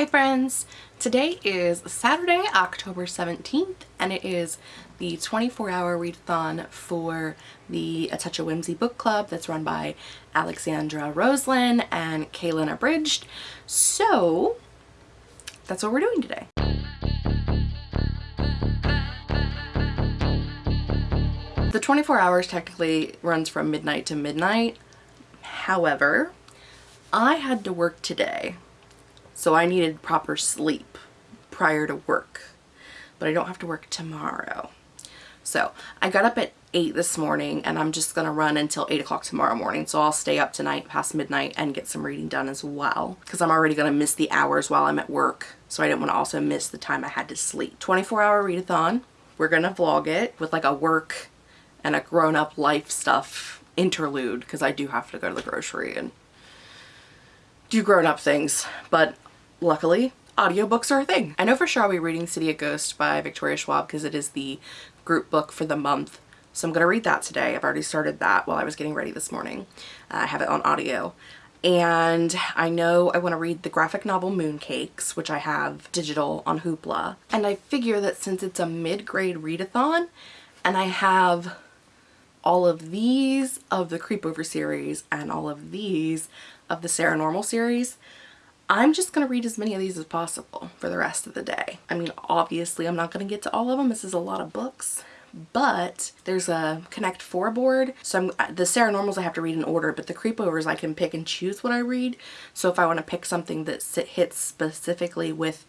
Hi friends! Today is Saturday, October 17th, and it is the 24-hour readathon for the A Touch of Whimsy book club that's run by Alexandra Roslin and Kaylin Abridged. So, that's what we're doing today. The 24 hours technically runs from midnight to midnight. However, I had to work today so I needed proper sleep prior to work. But I don't have to work tomorrow. So I got up at 8 this morning and I'm just going to run until 8 o'clock tomorrow morning. So I'll stay up tonight past midnight and get some reading done as well. Because I'm already going to miss the hours while I'm at work. So I didn't want to also miss the time I had to sleep. 24 hour readathon. We're going to vlog it with like a work and a grown up life stuff interlude. Because I do have to go to the grocery and do grown up things. But luckily audiobooks are a thing. I know for sure I'll be reading City of Ghosts by Victoria Schwab because it is the group book for the month. So I'm going to read that today. I've already started that while I was getting ready this morning. Uh, I have it on audio. And I know I want to read the graphic novel Mooncakes, which I have digital on Hoopla. And I figure that since it's a mid-grade readathon, and I have all of these of the Creepover series and all of these of the Sarah Normal series, I'm just going to read as many of these as possible for the rest of the day. I mean, obviously I'm not going to get to all of them. This is a lot of books but there's a connect four board so I'm, the Sarah normals I have to read in order but the creepovers I can pick and choose what I read so if I want to pick something that hits specifically with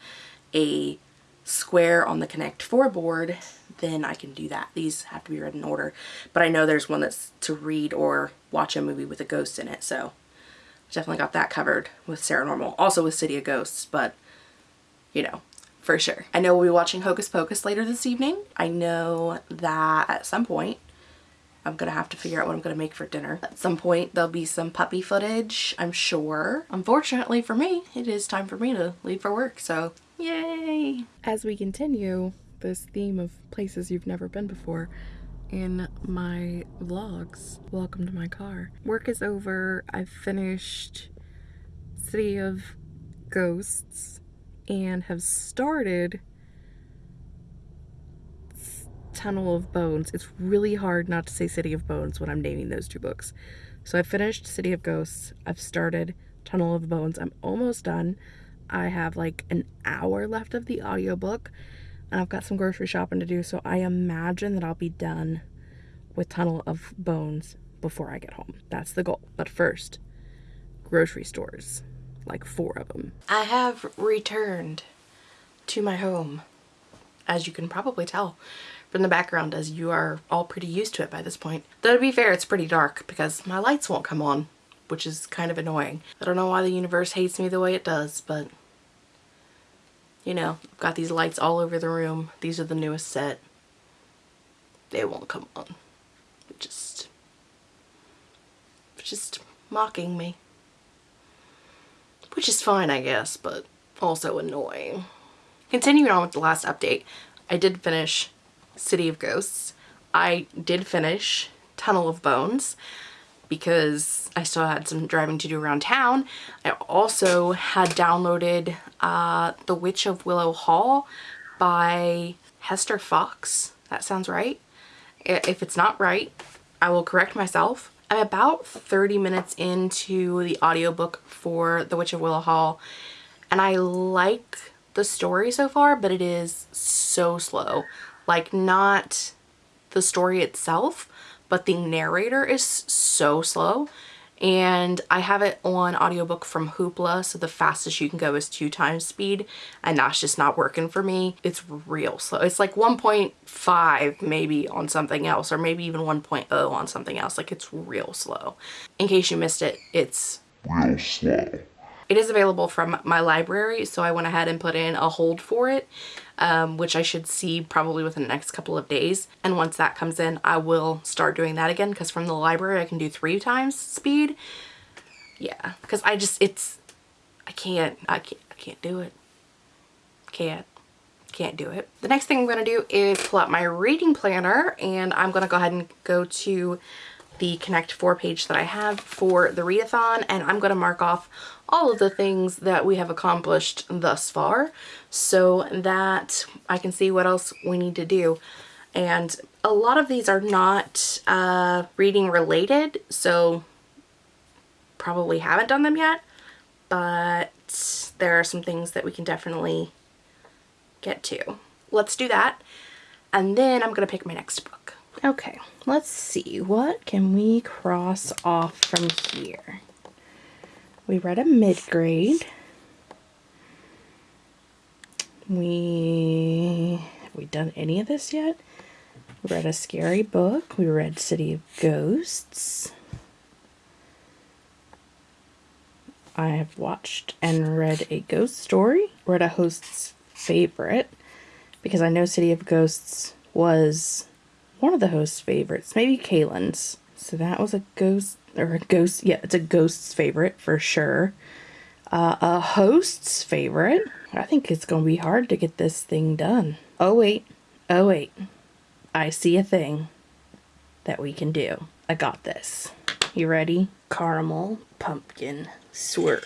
a square on the connect four board then I can do that these have to be read in order but I know there's one that's to read or watch a movie with a ghost in it so Definitely got that covered with Sarah Normal. Also with City of Ghosts, but you know, for sure. I know we'll be watching Hocus Pocus later this evening. I know that at some point I'm gonna have to figure out what I'm gonna make for dinner. At some point there'll be some puppy footage, I'm sure. Unfortunately for me, it is time for me to leave for work, so yay! As we continue this theme of places you've never been before, in my vlogs. Welcome to my car. Work is over. I've finished City of Ghosts and have started Tunnel of Bones. It's really hard not to say City of Bones when I'm naming those two books. So I finished City of Ghosts. I've started Tunnel of Bones. I'm almost done. I have like an hour left of the audiobook I've got some grocery shopping to do, so I imagine that I'll be done with Tunnel of Bones before I get home. That's the goal. But first, grocery stores, like four of them. I have returned to my home, as you can probably tell from the background as you are all pretty used to it by this point. Though to be fair, it's pretty dark because my lights won't come on, which is kind of annoying. I don't know why the universe hates me the way it does, but you know, I've got these lights all over the room. These are the newest set. They won't come on. They're Just, just mocking me. Which is fine, I guess, but also annoying. Continuing on with the last update, I did finish City of Ghosts. I did finish Tunnel of Bones because I still had some driving to do around town. I also had downloaded uh, The Witch of Willow Hall by Hester Fox. That sounds right. If it's not right, I will correct myself. I'm about 30 minutes into the audiobook for The Witch of Willow Hall and I like the story so far, but it is so slow. Like not the story itself, but the narrator is so slow and I have it on audiobook from Hoopla so the fastest you can go is two times speed and that's just not working for me. It's real slow. It's like 1.5 maybe on something else or maybe even 1.0 on something else. Like it's real slow. In case you missed it, it's real slow. It is available from my library, so I went ahead and put in a hold for it, um, which I should see probably within the next couple of days. And once that comes in, I will start doing that again because from the library I can do three times speed. Yeah, because I just, it's, I can't, I can't, I can't do it. Can't can't do it. The next thing I'm going to do is pull out my reading planner and I'm going to go ahead and go to the Connect 4 page that I have for the readathon and I'm going to mark off all of the things that we have accomplished thus far so that I can see what else we need to do. And a lot of these are not uh, reading related, so probably haven't done them yet, but there are some things that we can definitely get to. Let's do that. And then I'm going to pick my next book. Okay, let's see. What can we cross off from here? We read a mid-grade. We... Have we done any of this yet? We read a scary book. We read City of Ghosts. I have watched and read a ghost story. Read a host's favorite because I know City of Ghosts was one of the host's favorites, maybe Kaylin's. So that was a ghost, or a ghost, yeah, it's a ghost's favorite for sure. Uh, a host's favorite. I think it's going to be hard to get this thing done. Oh, wait. Oh, wait. I see a thing that we can do. I got this. You ready? Caramel pumpkin swirl.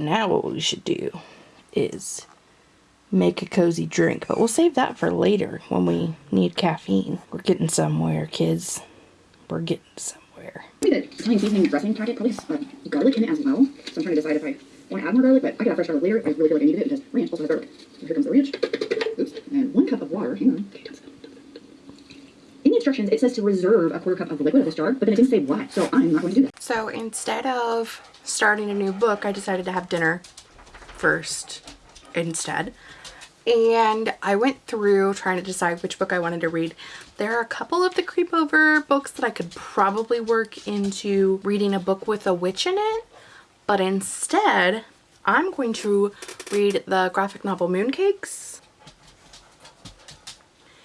Now what we should do is make a cozy drink, but we'll save that for later when we need caffeine. We're getting somewhere, kids. We're getting somewhere. Maybe the Italian seasoning dressing packet probably has uh, garlic in it as well. So I'm trying to decide if I want to add more garlic, but I could add fresh garlic later. I really feel like I needed it because ranch also has garlic. So here comes the ranch. Oops. And one cup of water. Hang on. Okay, in the instructions, it says to reserve a quarter cup of liquid of this jar, but then it didn't say why, so I'm not going to do that. So instead of starting a new book, I decided to have dinner first instead. And I went through trying to decide which book I wanted to read. There are a couple of the creepover books that I could probably work into reading a book with a witch in it. But instead, I'm going to read the graphic novel Mooncakes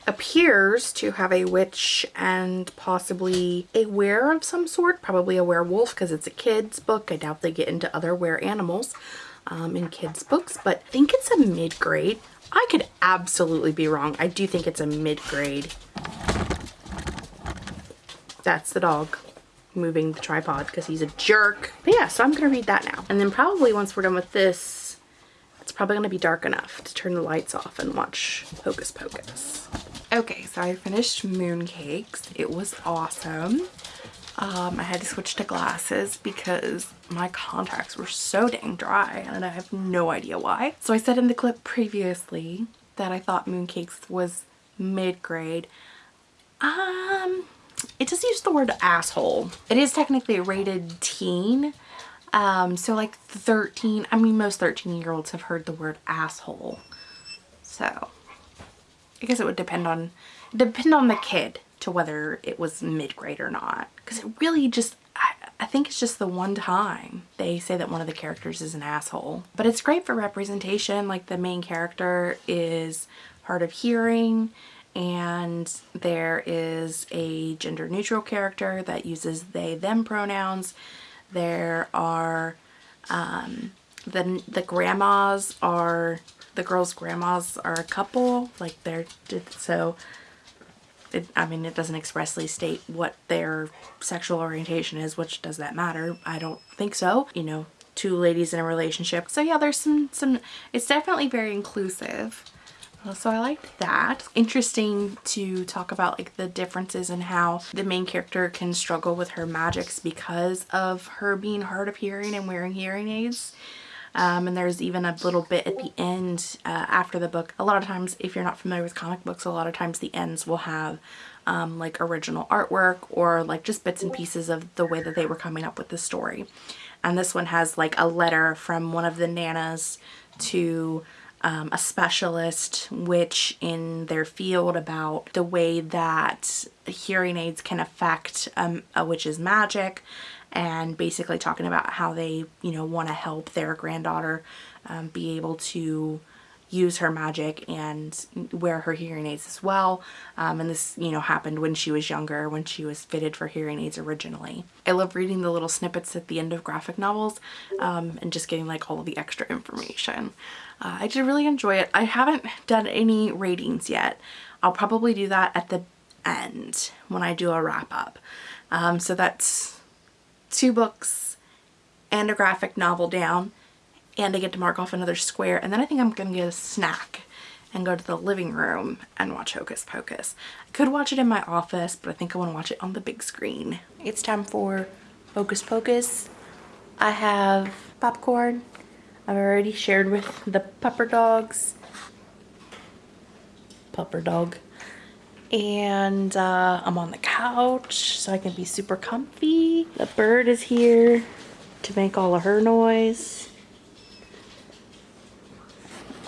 appears to have a witch and possibly a were of some sort, probably a werewolf because it's a kid's book. I doubt they get into other were animals um, in kids books, but I think it's a mid-grade. I could absolutely be wrong. I do think it's a mid-grade. That's the dog moving the tripod because he's a jerk. But yeah, so I'm going to read that now. And then probably once we're done with this, it's probably going to be dark enough to turn the lights off and watch Hocus Pocus. Okay, so I finished Mooncakes. It was awesome. Um, I had to switch to glasses because my contacts were so dang dry and I have no idea why. So I said in the clip previously that I thought Mooncakes was mid-grade. Um, it just used the word asshole. It is technically rated teen. Um, so like 13, I mean most 13 year olds have heard the word asshole. So I guess it would depend on depend on the kid to whether it was mid-grade or not. Because it really just I, I think it's just the one time they say that one of the characters is an asshole. But it's great for representation like the main character is hard of hearing and there is a gender neutral character that uses they them pronouns. There are um, the, the grandmas are the girls' grandmas are a couple, like they're, so, it, I mean, it doesn't expressly state what their sexual orientation is, which does that matter? I don't think so. You know, two ladies in a relationship. So yeah, there's some, some, it's definitely very inclusive. Uh, so I liked that. Interesting to talk about like the differences in how the main character can struggle with her magics because of her being hard of hearing and wearing hearing aids. Um, and there's even a little bit at the end uh, after the book. A lot of times, if you're not familiar with comic books, a lot of times the ends will have um, like original artwork or like just bits and pieces of the way that they were coming up with the story. And this one has like a letter from one of the nanas to um, a specialist witch in their field about the way that hearing aids can affect um, a witch's magic and basically talking about how they, you know, want to help their granddaughter um, be able to use her magic and wear her hearing aids as well. Um, and this, you know, happened when she was younger, when she was fitted for hearing aids originally. I love reading the little snippets at the end of graphic novels um, and just getting like all of the extra information. Uh, I did really enjoy it. I haven't done any ratings yet. I'll probably do that at the end when I do a wrap up. Um, so that's two books and a graphic novel down and I get to mark off another square and then I think I'm gonna get a snack and go to the living room and watch Hocus Pocus. I could watch it in my office but I think I want to watch it on the big screen. It's time for Hocus Pocus. I have popcorn. I've already shared with the pupper dogs. Pupper dog. And uh, I'm on the couch so I can be super comfy. The bird is here to make all of her noise.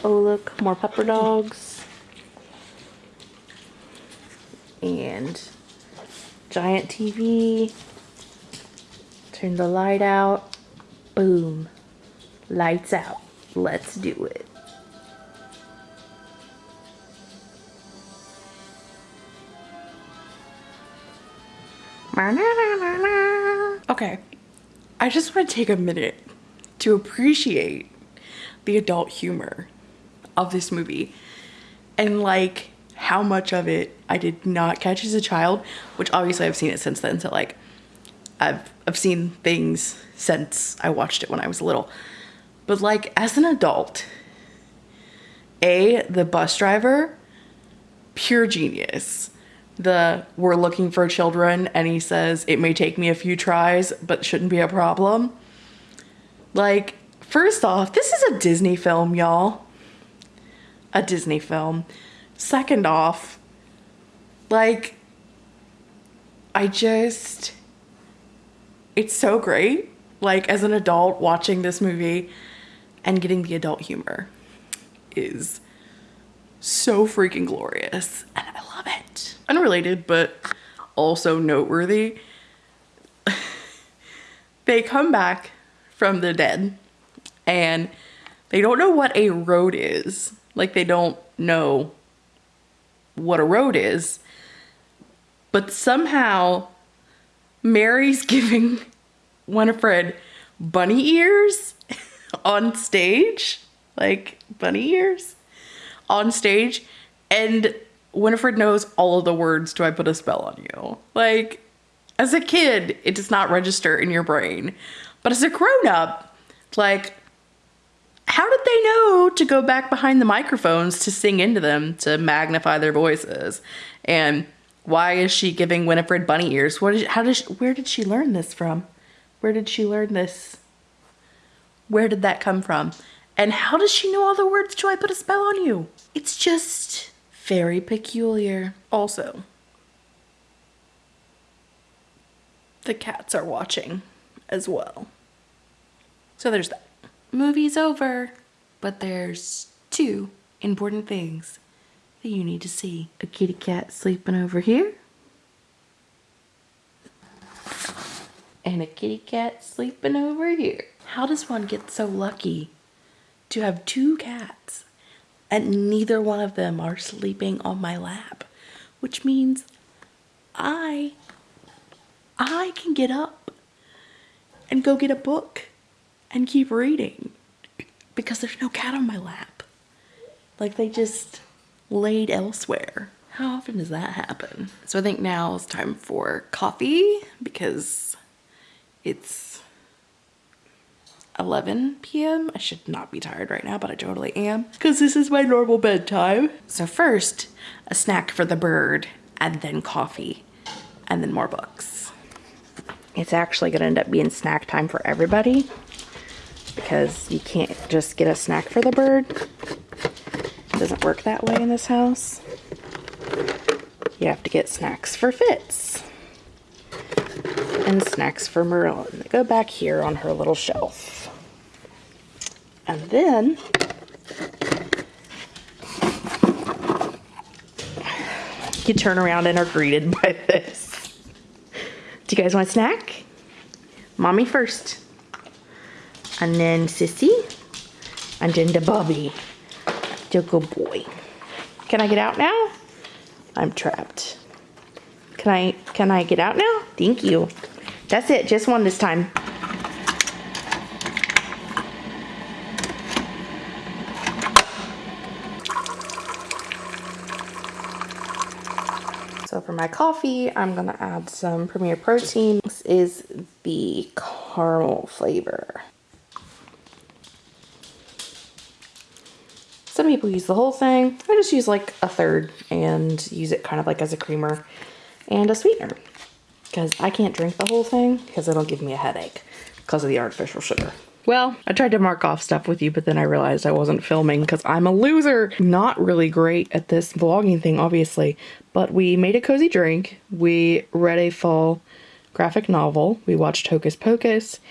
Oh look, more pupper dogs. And giant TV. Turn the light out. Boom. Lights out. Let's do it. Okay, I just want to take a minute to appreciate the adult humor of this movie and like how much of it I did not catch as a child, which obviously I've seen it since then. So like I've I've seen things since I watched it when I was little. But like as an adult, A, the bus driver, pure genius. The we're looking for children and he says it may take me a few tries, but shouldn't be a problem. Like, first off, this is a Disney film, y'all a Disney film. Second off, like, I just, it's so great. Like, as an adult watching this movie and getting the adult humor is so freaking glorious. And I love it. Unrelated, but also noteworthy. they come back from the dead and they don't know what a road is like they don't know what a road is. But somehow Mary's giving Winifred bunny ears on stage, like bunny ears on stage, and Winifred knows all of the words to I put a spell on you. Like, as a kid, it does not register in your brain. But as a grown up, like, how did they know to go back behind the microphones to sing into them to magnify their voices? And why is she giving Winifred bunny ears? What is, how does where did she learn this from? Where did she learn this? Where did that come from? And how does she know all the words to I put a spell on you? It's just very peculiar. Also, the cats are watching as well. So there's that movie's over. But there's two important things that you need to see. A kitty cat sleeping over here. And a kitty cat sleeping over here. How does one get so lucky to have two cats and neither one of them are sleeping on my lap? Which means I, I can get up and go get a book and keep reading because there's no cat on my lap. Like they just laid elsewhere. How often does that happen? So I think now it's time for coffee because it's 11 p.m. I should not be tired right now, but I totally am because this is my normal bedtime. So first, a snack for the bird and then coffee and then more books. It's actually gonna end up being snack time for everybody because you can't just get a snack for the bird. It doesn't work that way in this house. You have to get snacks for Fitz and snacks for Merlin. They go back here on her little shelf. And then you turn around and are greeted by this. Do you guys want a snack? Mommy first and then Sissy, and then the Bobby. You're good boy. Can I get out now? I'm trapped. Can I can I get out now? Thank you. That's it, just one this time. My coffee, I'm gonna add some Premier Protein. This is the caramel flavor. Some people use the whole thing. I just use like a third and use it kind of like as a creamer and a sweetener because I can't drink the whole thing because it'll give me a headache because of the artificial sugar. Well, I tried to mark off stuff with you, but then I realized I wasn't filming because I'm a loser. Not really great at this vlogging thing, obviously, but we made a cozy drink. We read a fall graphic novel. We watched Hocus Pocus.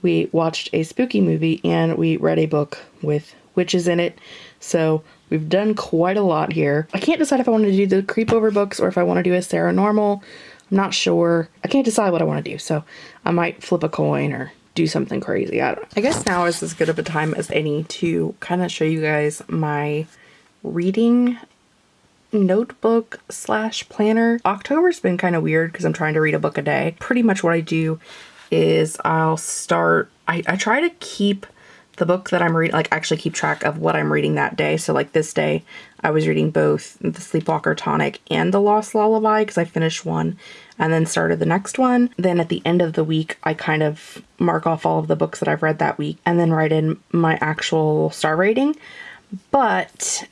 We watched a spooky movie and we read a book with witches in it. So we've done quite a lot here. I can't decide if I want to do the creepover books or if I want to do a Sarah normal. I'm not sure. I can't decide what I want to do. So I might flip a coin or do something crazy. I. I guess now is as good of a time as any to kind of show you guys my reading notebook slash planner. October's been kind of weird because I'm trying to read a book a day. Pretty much what I do is I'll start, I, I try to keep the book that I'm reading, like actually keep track of what I'm reading that day. So like this day, I was reading both The Sleepwalker Tonic and The Lost Lullaby because I finished one and then started the next one. Then at the end of the week, I kind of mark off all of the books that I've read that week and then write in my actual star rating. But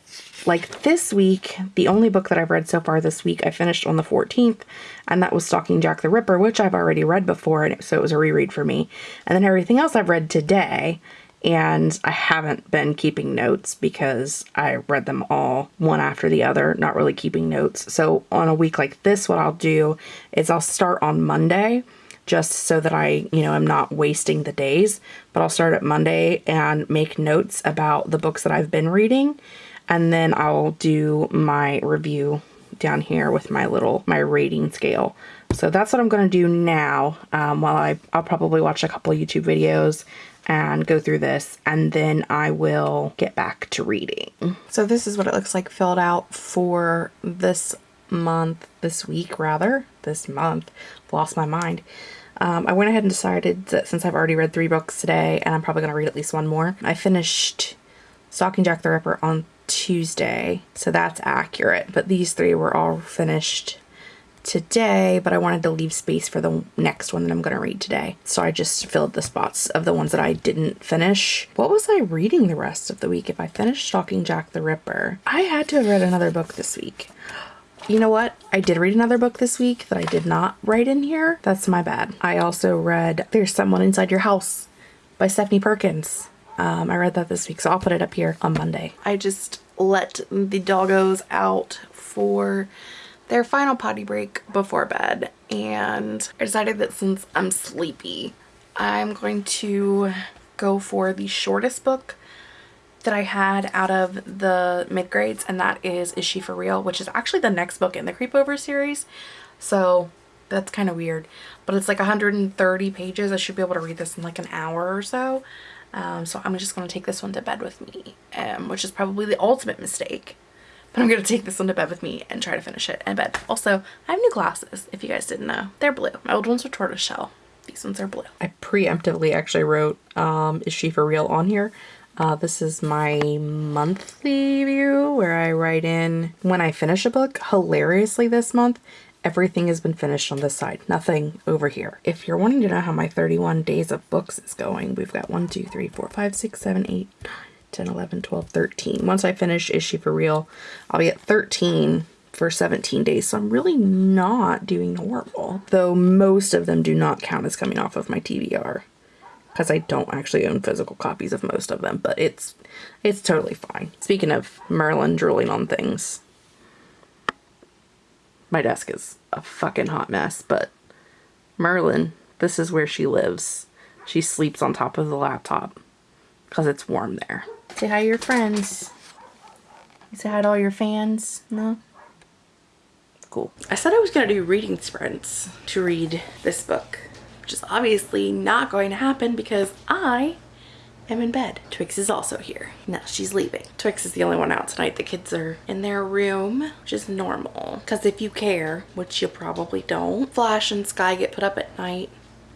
like this week, the only book that I've read so far this week, I finished on the 14th, and that was Stalking Jack the Ripper, which I've already read before, and so it was a reread for me. And then everything else I've read today, and I haven't been keeping notes because I read them all one after the other, not really keeping notes. So on a week like this, what I'll do is I'll start on Monday just so that I, you know, I'm not wasting the days, but I'll start at Monday and make notes about the books that I've been reading. And then I'll do my review down here with my little, my rating scale. So that's what I'm going to do now um, while I, I'll probably watch a couple YouTube videos and go through this and then I will get back to reading. So this is what it looks like filled out for this month, this week rather, this month, lost my mind. Um, I went ahead and decided that since I've already read three books today and I'm probably going to read at least one more, I finished Stalking Jack the Ripper on Tuesday, so that's accurate, but these three were all finished today, but I wanted to leave space for the next one that I'm going to read today. So I just filled the spots of the ones that I didn't finish. What was I reading the rest of the week if I finished Stalking Jack the Ripper? I had to have read another book this week. You know what? I did read another book this week that I did not write in here. That's my bad. I also read There's Someone Inside Your House by Stephanie Perkins. Um, I read that this week, so I'll put it up here on Monday. I just let the doggos out for their final potty break before bed and I decided that since I'm sleepy I'm going to go for the shortest book that I had out of the mid-grades and that is Is She For Real which is actually the next book in the Creepover series. So that's kind of weird but it's like 130 pages. I should be able to read this in like an hour or so. Um, so I'm just going to take this one to bed with me um, which is probably the ultimate mistake but I'm going to take this one to bed with me and try to finish it in bed. Also, I have new glasses, if you guys didn't know. They're blue. My old ones were tortoiseshell. These ones are blue. I preemptively actually wrote, um, is she for real on here? Uh, this is my monthly view where I write in when I finish a book. Hilariously this month, everything has been finished on this side. Nothing over here. If you're wanting to know how my 31 days of books is going, we've got 1, 2, 3, 4, 5, 6, 7, 8, 9, 10, 11, 12, 13. Once I finish Is She For Real, I'll be at 13 for 17 days. So I'm really not doing horrible. Though most of them do not count as coming off of my TBR because I don't actually own physical copies of most of them, but it's it's totally fine. Speaking of Merlin drooling on things, my desk is a fucking hot mess, but Merlin, this is where she lives. She sleeps on top of the laptop because it's warm there. Say hi to your friends. Say hi to all your fans? No? Cool. I said I was going to do reading sprints to read this book, which is obviously not going to happen because I am in bed. Twix is also here. Now she's leaving. Twix is the only one out tonight. The kids are in their room, which is normal. Because if you care, which you probably don't, Flash and Sky get put up at night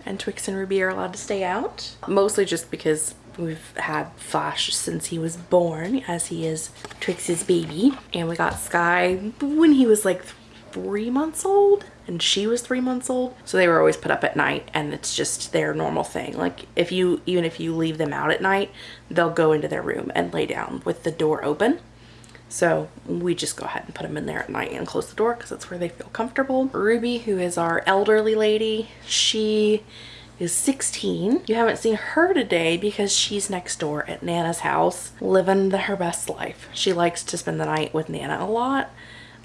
and Twix and Ruby are allowed to stay out. Mostly just because we've had Flash since he was born, as he is Twix's baby. And we got Sky when he was like three months old and she was three months old. So they were always put up at night and it's just their normal thing. Like if you, even if you leave them out at night, they'll go into their room and lay down with the door open. So we just go ahead and put them in there at night and close the door because that's where they feel comfortable. Ruby, who is our elderly lady, she is 16. You haven't seen her today because she's next door at Nana's house living the, her best life. She likes to spend the night with Nana a lot.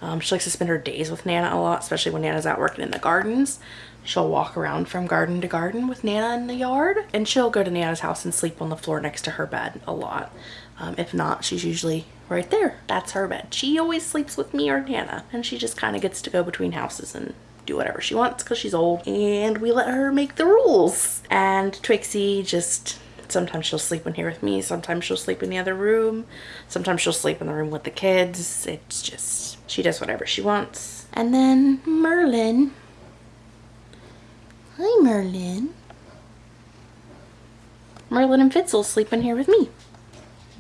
Um, she likes to spend her days with Nana a lot, especially when Nana's out working in the gardens. She'll walk around from garden to garden with Nana in the yard and she'll go to Nana's house and sleep on the floor next to her bed a lot. Um, if not, she's usually right there. That's her bed. She always sleeps with me or Nana and she just kind of gets to go between houses and do whatever she wants because she's old and we let her make the rules. And Twixie just sometimes she'll sleep in here with me sometimes she'll sleep in the other room sometimes she'll sleep in the room with the kids. It's just she does whatever she wants. And then merlin. Hi merlin. Merlin and fitz will sleep in here with me.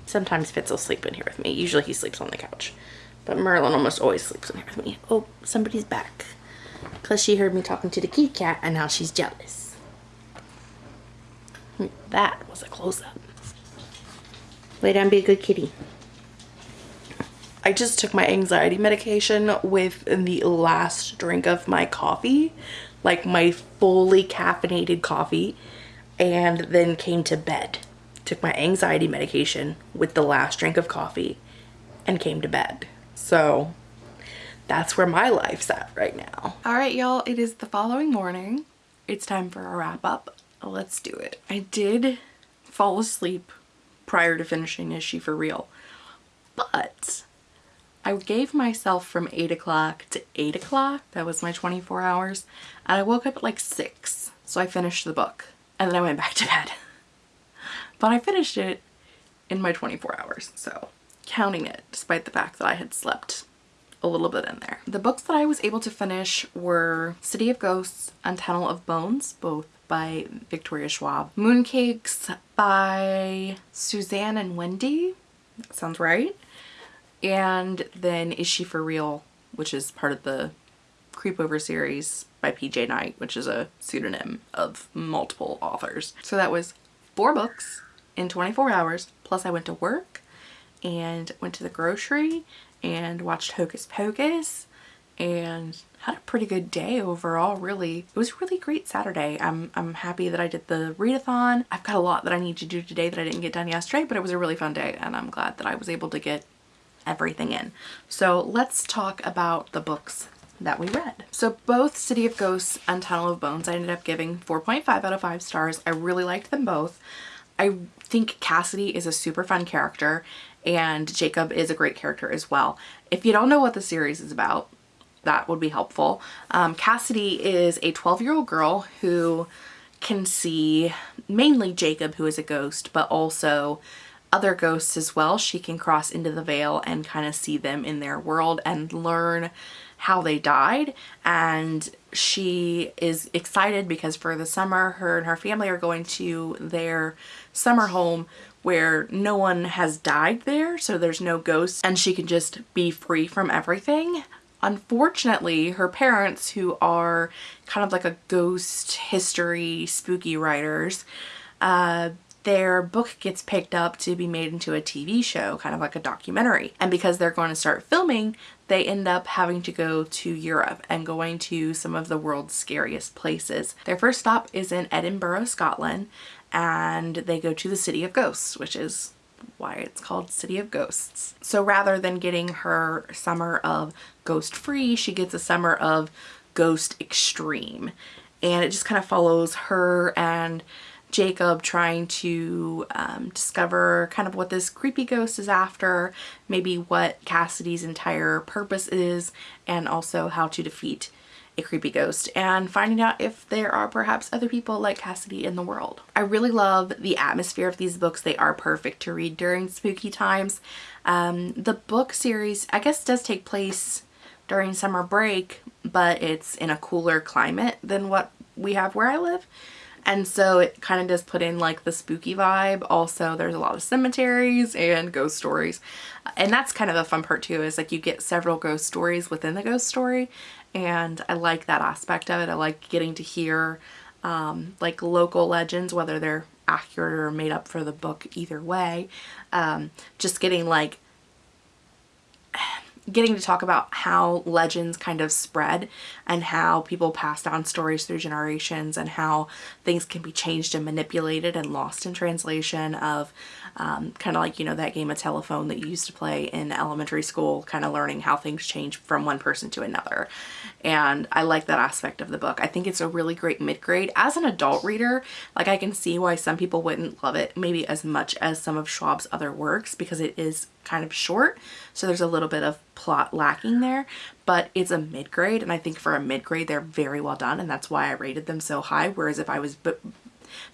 Sometimes fitz will sleep in here with me. Usually he sleeps on the couch. But merlin almost always sleeps in here with me. Oh somebody's back because she heard me talking to the kitty cat and now she's jealous. Hmm, that was a close-up. Lay down, be a good kitty. I just took my anxiety medication with the last drink of my coffee, like my fully caffeinated coffee, and then came to bed. Took my anxiety medication with the last drink of coffee and came to bed. So that's where my life's at right now. All right, y'all, it is the following morning. It's time for a wrap up. Let's do it. I did fall asleep prior to finishing Is She For Real? But I gave myself from 8 o'clock to 8 o'clock. That was my 24 hours. And I woke up at like 6. So I finished the book. And then I went back to bed. But I finished it in my 24 hours. So counting it despite the fact that I had slept a little bit in there. The books that I was able to finish were City of Ghosts and Tunnel of Bones, both by Victoria Schwab. Mooncakes by Suzanne and Wendy, that sounds right. And then Is She For Real, which is part of the Creepover series by PJ Night, which is a pseudonym of multiple authors. So that was four books in 24 hours, plus I went to work and went to the grocery and watched Hocus Pocus and had a pretty good day overall really it was really great Saturday I'm, I'm happy that I did the readathon I've got a lot that I need to do today that I didn't get done yesterday but it was a really fun day and I'm glad that I was able to get everything in so let's talk about the books that we read. So both City of Ghosts and Tunnel of Bones I ended up giving 4.5 out of 5 stars. I really liked them both. I think Cassidy is a super fun character and Jacob is a great character as well. If you don't know what the series is about, that would be helpful. Um, Cassidy is a 12 year old girl who can see mainly Jacob who is a ghost but also other ghosts as well. She can cross into the veil and kind of see them in their world and learn how they died and she is excited because for the summer her and her family are going to their summer home where no one has died there so there's no ghosts and she can just be free from everything. Unfortunately, her parents who are kind of like a ghost history spooky writers, uh, their book gets picked up to be made into a TV show, kind of like a documentary. And because they're going to start filming, they end up having to go to Europe and going to some of the world's scariest places. Their first stop is in Edinburgh, Scotland, and they go to the City of Ghosts, which is why it's called City of Ghosts. So rather than getting her summer of ghost free, she gets a summer of ghost extreme. And it just kind of follows her and Jacob trying to um, discover kind of what this creepy ghost is after, maybe what Cassidy's entire purpose is, and also how to defeat a creepy ghost and finding out if there are perhaps other people like Cassidy in the world. I really love the atmosphere of these books. They are perfect to read during spooky times. Um, the book series, I guess, does take place during summer break, but it's in a cooler climate than what we have where I live. And so it kind of does put in like the spooky vibe. Also, there's a lot of cemeteries and ghost stories. And that's kind of a fun part too, is like you get several ghost stories within the ghost story. And I like that aspect of it. I like getting to hear um, like local legends, whether they're accurate or made up for the book either way. Um, just getting like getting to talk about how legends kind of spread and how people pass down stories through generations and how things can be changed and manipulated and lost in translation of um, kind of like, you know, that game of telephone that you used to play in elementary school, kind of learning how things change from one person to another. And I like that aspect of the book. I think it's a really great mid-grade. As an adult reader, like I can see why some people wouldn't love it maybe as much as some of Schwab's other works because it is kind of short. So there's a little bit of plot lacking there, but it's a mid-grade. And I think for a mid-grade, they're very well done. And that's why I rated them so high. Whereas if I was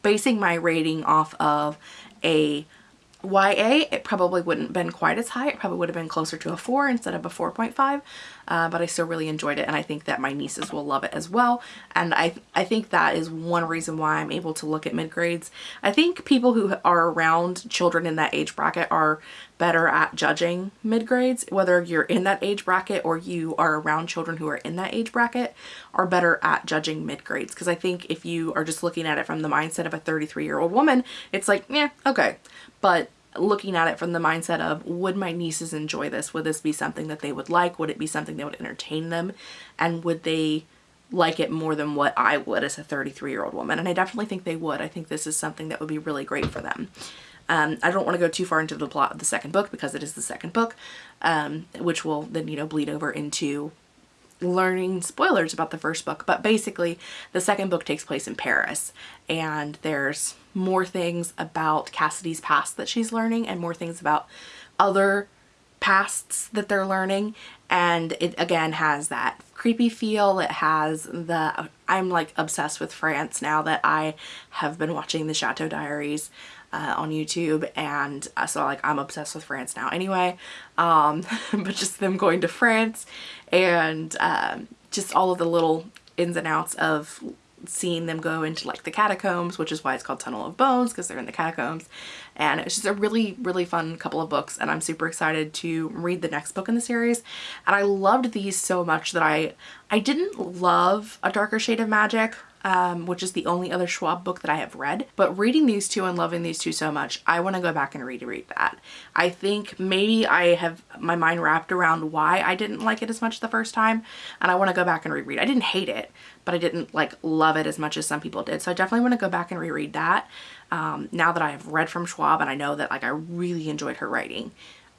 basing my rating off of a YA, it probably wouldn't have been quite as high. It probably would have been closer to a 4 instead of a 4.5, uh, but I still really enjoyed it and I think that my nieces will love it as well. And I, I think that is one reason why I'm able to look at mid-grades. I think people who are around children in that age bracket are better at judging mid-grades, whether you're in that age bracket or you are around children who are in that age bracket, are better at judging mid-grades. Because I think if you are just looking at it from the mindset of a 33 year old woman, it's like, yeah, okay but looking at it from the mindset of would my nieces enjoy this? Would this be something that they would like? Would it be something that would entertain them? And would they like it more than what I would as a 33 year old woman? And I definitely think they would. I think this is something that would be really great for them. Um, I don't want to go too far into the plot of the second book because it is the second book, um, which will then, you know, bleed over into learning spoilers about the first book. But basically, the second book takes place in Paris and there's more things about Cassidy's past that she's learning and more things about other pasts that they're learning. And it again has that creepy feel. It has the I'm like obsessed with France now that I have been watching the Chateau Diaries uh, on YouTube. And uh, so like I'm obsessed with France now anyway. Um, but just them going to France and um, just all of the little ins and outs of seeing them go into like the catacombs, which is why it's called Tunnel of Bones because they're in the catacombs. And it's just a really, really fun couple of books and I'm super excited to read the next book in the series. And I loved these so much that I, I didn't love A Darker Shade of Magic um, which is the only other Schwab book that I have read. But reading these two and loving these two so much, I want to go back and reread that. I think maybe I have my mind wrapped around why I didn't like it as much the first time, and I want to go back and reread. I didn't hate it, but I didn't like love it as much as some people did. So I definitely want to go back and reread that. Um, now that I have read from Schwab and I know that like I really enjoyed her writing,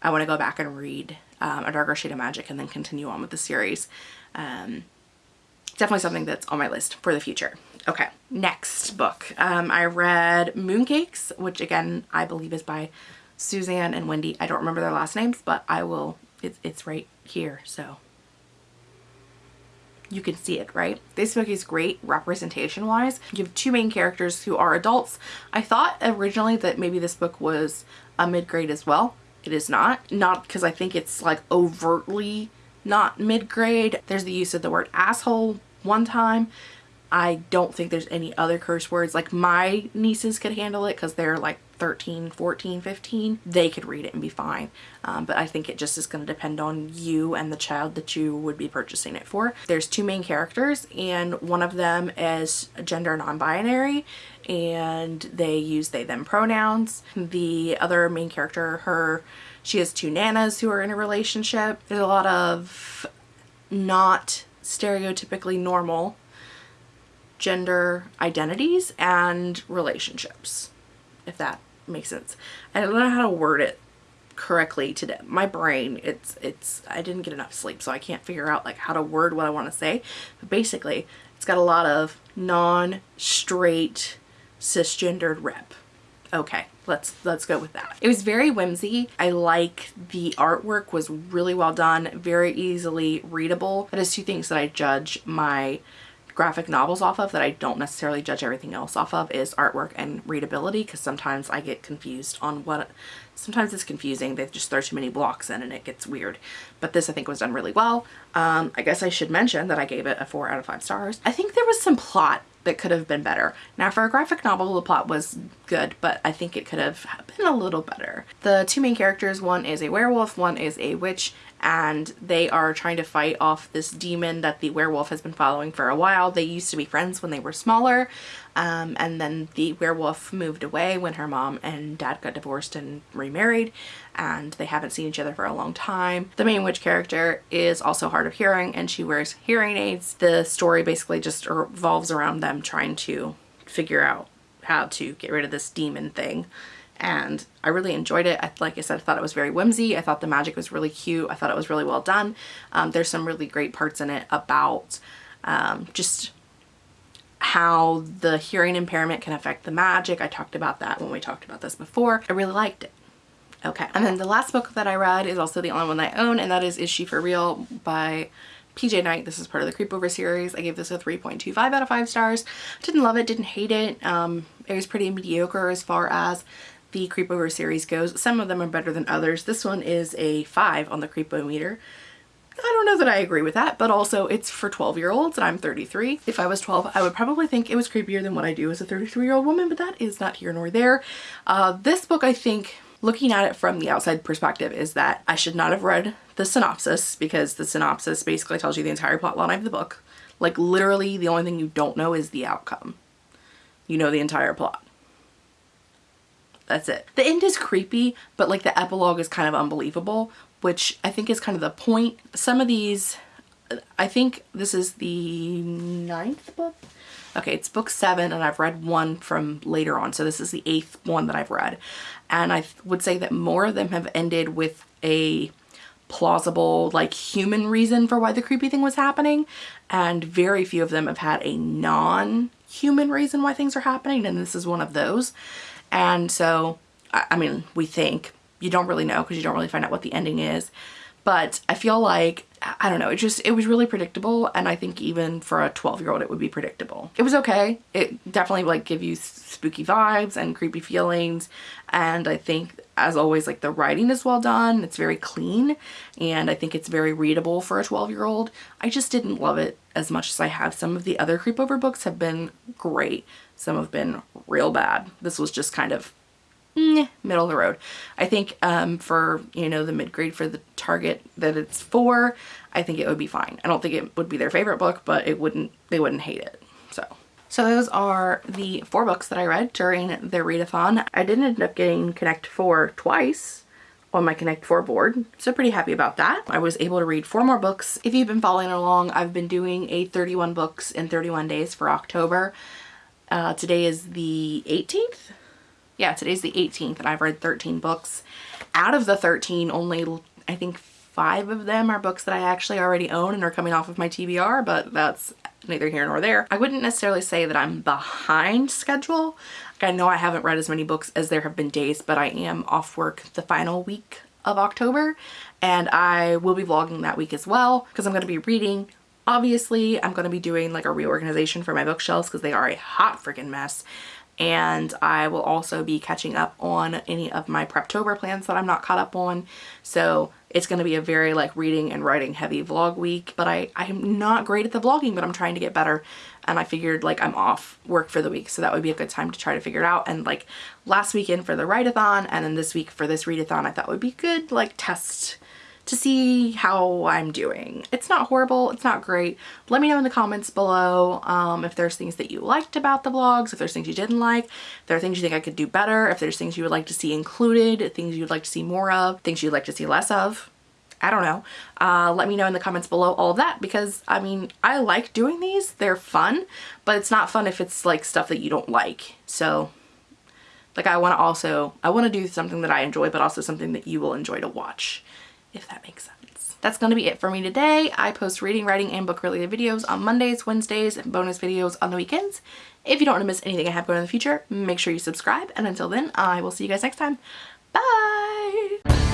I want to go back and read um, A Darker Shade of Magic and then continue on with the series. Um, definitely something that's on my list for the future. Okay, next book. Um, I read Mooncakes, which again, I believe is by Suzanne and Wendy. I don't remember their last names, but I will, it's, it's right here, so you can see it, right? This book is great representation wise. You have two main characters who are adults. I thought originally that maybe this book was a mid-grade as well. It is not. Not because I think it's like overtly not mid-grade. There's the use of the word asshole one time. I don't think there's any other curse words. Like my nieces could handle it because they're like 13, 14, 15. They could read it and be fine. Um, but I think it just is going to depend on you and the child that you would be purchasing it for. There's two main characters and one of them is gender non-binary and they use they them pronouns. The other main character, her, she has two nanas who are in a relationship. There's a lot of not stereotypically normal gender identities and relationships, if that makes sense. I don't know how to word it correctly today. My brain, it's, it's, I didn't get enough sleep, so I can't figure out like how to word what I want to say. But basically, it's got a lot of non-straight cisgendered rep. Okay, let's let's go with that. It was very whimsy. I like the artwork was really well done, very easily readable. That is two things that I judge my graphic novels off of that I don't necessarily judge everything else off of is artwork and readability because sometimes I get confused on what sometimes it's confusing they just throw too many blocks in and it gets weird but this I think was done really well um, I guess I should mention that I gave it a four out of five stars I think there was some plot that could have been better. Now for a graphic novel the plot was good but I think it could have been a little better. The two main characters one is a werewolf one is a witch and they are trying to fight off this demon that the werewolf has been following for a while. They used to be friends when they were smaller um, and then the werewolf moved away when her mom and dad got divorced and remarried and they haven't seen each other for a long time. The main witch character is also hard of hearing and she wears hearing aids. The story basically just revolves around them trying to figure out how to get rid of this demon thing and I really enjoyed it. I, like I said, I thought it was very whimsy. I thought the magic was really cute. I thought it was really well done. Um, there's some really great parts in it about um, just how the hearing impairment can affect the magic. I talked about that when we talked about this before. I really liked it. Okay, and then the last book that I read is also the only one I own, and that is Is She For Real by PJ Night. This is part of the Creepover series. I gave this a 3.25 out of 5 stars. Didn't love it, didn't hate it. Um, it was pretty mediocre as far as the Creepover series goes. Some of them are better than others. This one is a 5 on the Creepometer. I don't know that I agree with that, but also it's for 12 year olds and I'm 33. If I was 12, I would probably think it was creepier than what I do as a 33 year old woman, but that is not here nor there. Uh, this book, I think, looking at it from the outside perspective is that I should not have read the synopsis because the synopsis basically tells you the entire plot line of the book. Like literally the only thing you don't know is the outcome. You know the entire plot. That's it. The end is creepy, but like the epilogue is kind of unbelievable, which I think is kind of the point. Some of these, I think this is the ninth book. Okay, it's book seven and I've read one from later on. So this is the eighth one that I've read. And I would say that more of them have ended with a plausible like human reason for why the creepy thing was happening and very few of them have had a non-human reason why things are happening and this is one of those and so I mean we think you don't really know because you don't really find out what the ending is. But I feel like, I don't know, it just, it was really predictable. And I think even for a 12 year old, it would be predictable. It was okay. It definitely like give you spooky vibes and creepy feelings. And I think as always, like the writing is well done. It's very clean. And I think it's very readable for a 12 year old. I just didn't love it as much as I have. Some of the other creepover books have been great. Some have been real bad. This was just kind of middle of the road. I think um, for, you know, the mid-grade for the target that it's for, I think it would be fine. I don't think it would be their favorite book, but it wouldn't, they wouldn't hate it. So. So those are the four books that I read during the readathon. I did end up getting Connect 4 twice on my Connect 4 board. So pretty happy about that. I was able to read four more books. If you've been following along, I've been doing a 31 books in 31 days for October. Uh, today is the 18th yeah, today's the 18th and I've read 13 books. Out of the 13, only I think five of them are books that I actually already own and are coming off of my TBR, but that's neither here nor there. I wouldn't necessarily say that I'm behind schedule. I know I haven't read as many books as there have been days, but I am off work the final week of October and I will be vlogging that week as well because I'm going to be reading. Obviously, I'm going to be doing like a reorganization for my bookshelves because they are a hot freaking mess and I will also be catching up on any of my Preptober plans that I'm not caught up on. So it's going to be a very like reading and writing heavy vlog week, but I, I'm not great at the vlogging, but I'm trying to get better. And I figured like I'm off work for the week. So that would be a good time to try to figure it out. And like last weekend for the write-a-thon and then this week for this readathon, I thought would be good like test to see how I'm doing. It's not horrible, it's not great. Let me know in the comments below um, if there's things that you liked about the vlogs, if there's things you didn't like, if there are things you think I could do better, if there's things you would like to see included, things you'd like to see more of, things you'd like to see less of. I don't know. Uh, let me know in the comments below all of that because I mean, I like doing these. They're fun, but it's not fun if it's like stuff that you don't like. So like I want to also, I want to do something that I enjoy, but also something that you will enjoy to watch if that makes sense. That's going to be it for me today. I post reading, writing, and book related videos on Mondays, Wednesdays, and bonus videos on the weekends. If you don't want to miss anything I have going in the future, make sure you subscribe. And until then, I will see you guys next time. Bye!